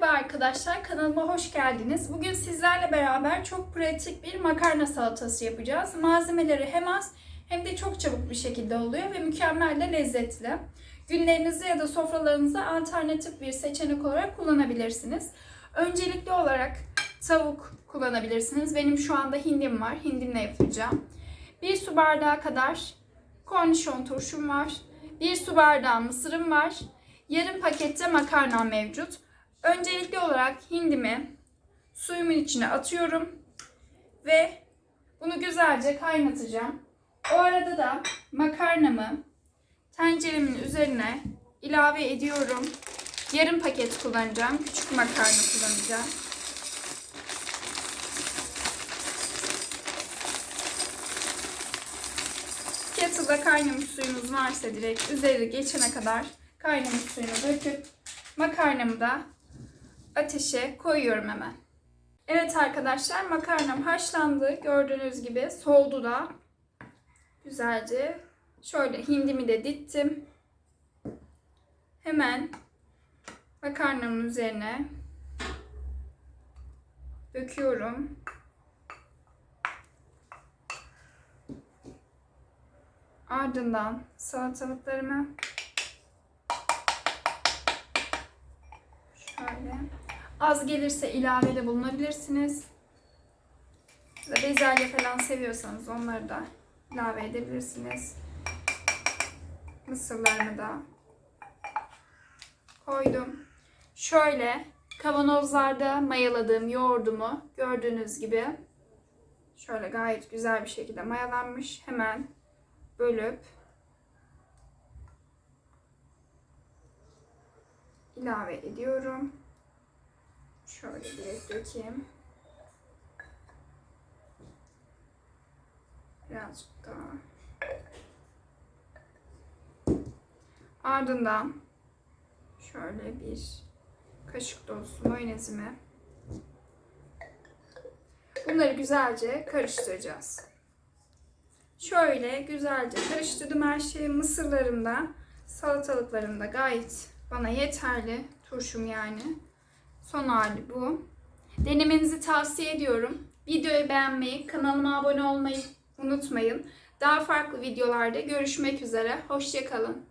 Merhaba arkadaşlar, kanalıma hoş geldiniz. Bugün sizlerle beraber çok pratik bir makarna salatası yapacağız. Malzemeleri hem az hem de çok çabuk bir şekilde oluyor ve mükemmel de lezzetli. Günlerinizi ya da sofralarınıza alternatif bir seçenek olarak kullanabilirsiniz. Öncelikli olarak tavuk kullanabilirsiniz. Benim şu anda hindim var, hindimle yapacağım. Bir su bardağı kadar kornişon turşum var. Bir su bardağı mısırım var. Yarım pakette makarna mevcut. Öncelikli olarak hindimi suyumun içine atıyorum ve bunu güzelce kaynatacağım. O arada da makarnamı tenceremin üzerine ilave ediyorum. Yarım paket kullanacağım. Küçük makarna kullanacağım. Kettle'da kaynamış suyunuz varsa direkt üzeri geçene kadar kaynamış suyunu döküp makarnamı da ateşe koyuyorum hemen. Evet arkadaşlar makarnam haşlandı. Gördüğünüz gibi soğudu da. Güzelce şöyle hindimi de dittim. Hemen makarnamın üzerine döküyorum. Ardından salatalıklarımı az gelirse ilavede bulunabilirsiniz. Bezelye falan seviyorsanız onları da ilave edebilirsiniz. Mısırlarımı da koydum. Şöyle kavanozlarda mayaladığım yoğurdumu gördüğünüz gibi şöyle gayet güzel bir şekilde mayalanmış. Hemen bölüp ilave ediyorum. Şöyle direkt dökeyim. Birazcık daha. Ardından şöyle bir kaşık dolusu mayonezimi bunları güzelce karıştıracağız. Şöyle güzelce karıştırdım her şeyi. Mısırlarım da salatalıklarım da gayet bana yeterli. Turşum yani. Son hali bu. Denemenizi tavsiye ediyorum. Videoyu beğenmeyi, kanalıma abone olmayı unutmayın. Daha farklı videolarda görüşmek üzere. Hoşçakalın.